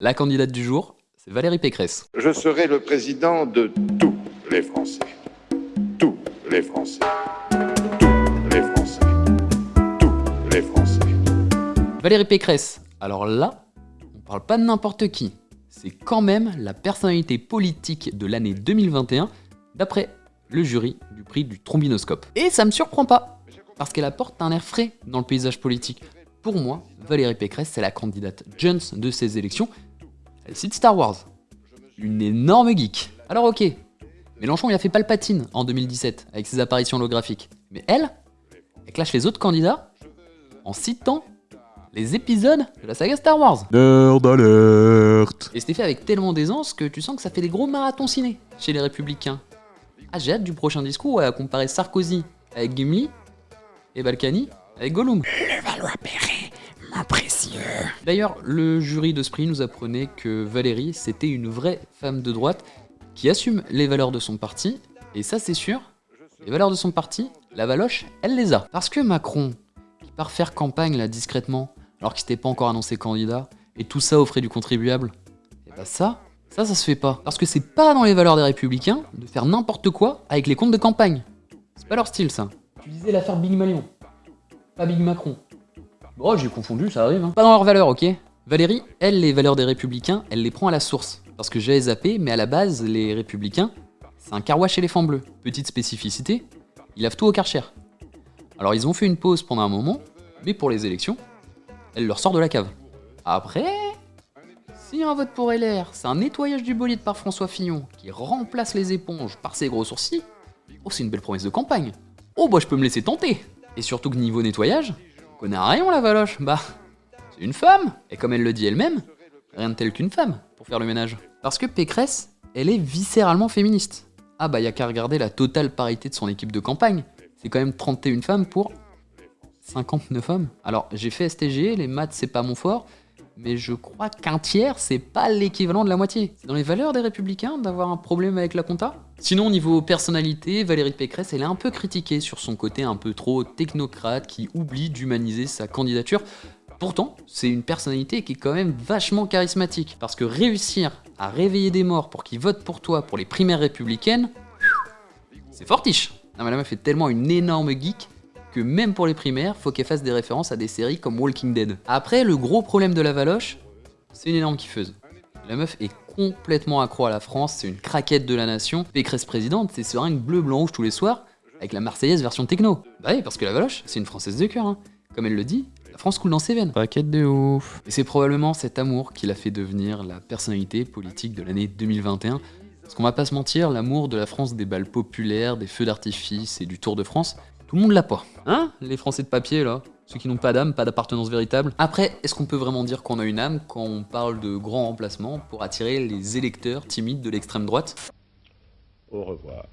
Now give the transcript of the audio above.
La candidate du jour, c'est Valérie Pécresse. Je serai le président de tous les Français. Tous les Français. Tous les Français. Tous les Français. Valérie Pécresse, alors là, on parle pas de n'importe qui. C'est quand même la personnalité politique de l'année 2021, d'après le jury du prix du trombinoscope. Et ça me surprend pas, parce qu'elle apporte un air frais dans le paysage politique. Pour moi, Valérie Pécresse, c'est la candidate Jones de ces élections. Elle cite Star Wars. Une énorme geek. Alors ok, Mélenchon il a fait Palpatine en 2017 avec ses apparitions holographiques. Mais elle, elle clash les autres candidats en citant les épisodes de la saga Star Wars. Nerd alert Et c'était fait avec tellement d'aisance que tu sens que ça fait des gros marathons ciné chez les républicains. Ah j'ai hâte du prochain discours à comparer Sarkozy avec Gimli et Balkany avec Gollum. Le D'ailleurs, le jury de prix nous apprenait que Valérie, c'était une vraie femme de droite qui assume les valeurs de son parti, et ça c'est sûr, les valeurs de son parti, la Valoche, elle les a. Parce que Macron, qui part faire campagne là discrètement, alors qu'il s'était pas encore annoncé candidat, et tout ça au frais du contribuable, et bah ça, ça, ça se fait pas. Parce que c'est pas dans les valeurs des républicains de faire n'importe quoi avec les comptes de campagne. C'est pas leur style ça. Tu disais l'affaire Big Malion, pas Big Macron. Bon, j'ai confondu, ça arrive. Hein. Pas dans leurs valeurs, ok Valérie, elle, les valeurs des républicains, elle les prend à la source. Parce que j'ai zappé, mais à la base, les républicains, c'est un carouage éléphant bleu. Petite spécificité, ils lavent tout au karcher. Alors ils ont fait une pause pendant un moment, mais pour les élections, elle leur sort de la cave. Après, si un vote pour LR, c'est un nettoyage du bolide par François Fillon qui remplace les éponges par ses gros sourcils, oh c'est une belle promesse de campagne. Oh bah je peux me laisser tenter. Et surtout que niveau nettoyage, on connaît rien la valoche, bah c'est une femme. Et comme elle le dit elle-même, rien de tel qu'une femme pour faire le ménage. Parce que Pécresse, elle est viscéralement féministe. Ah bah y a qu'à regarder la totale parité de son équipe de campagne. C'est quand même 31 femmes pour 59 hommes. Alors j'ai fait STG, les maths c'est pas mon fort, mais je crois qu'un tiers c'est pas l'équivalent de la moitié. C'est dans les valeurs des républicains d'avoir un problème avec la compta? Sinon niveau personnalité, Valérie Pécresse elle est un peu critiquée sur son côté un peu trop technocrate qui oublie d'humaniser sa candidature. Pourtant, c'est une personnalité qui est quand même vachement charismatique, parce que réussir à réveiller des morts pour qu'ils votent pour toi pour les primaires républicaines, c'est fortiche Non mais la meuf est tellement une énorme geek que même pour les primaires, faut qu'elle fasse des références à des séries comme Walking Dead. Après, le gros problème de la Valoche, c'est une énorme kiffeuse. La meuf est complètement accro à la France, c'est une craquette de la nation. Pécresse présidente, c'est seringue bleu, blanc, rouge tous les soirs, avec la Marseillaise version techno. Bah oui, parce que la Valoche, c'est une Française de cœur. Hein. Comme elle le dit, la France coule dans ses veines. Paquette de ouf Et c'est probablement cet amour qui l'a fait devenir la personnalité politique de l'année 2021. Parce qu'on va pas se mentir, l'amour de la France des balles populaires, des feux d'artifice et du Tour de France, tout le monde l'a pas. Hein Les Français de papier là? Ceux qui n'ont pas d'âme, pas d'appartenance véritable. Après, est-ce qu'on peut vraiment dire qu'on a une âme quand on parle de grands remplacements pour attirer les électeurs timides de l'extrême droite? Au revoir.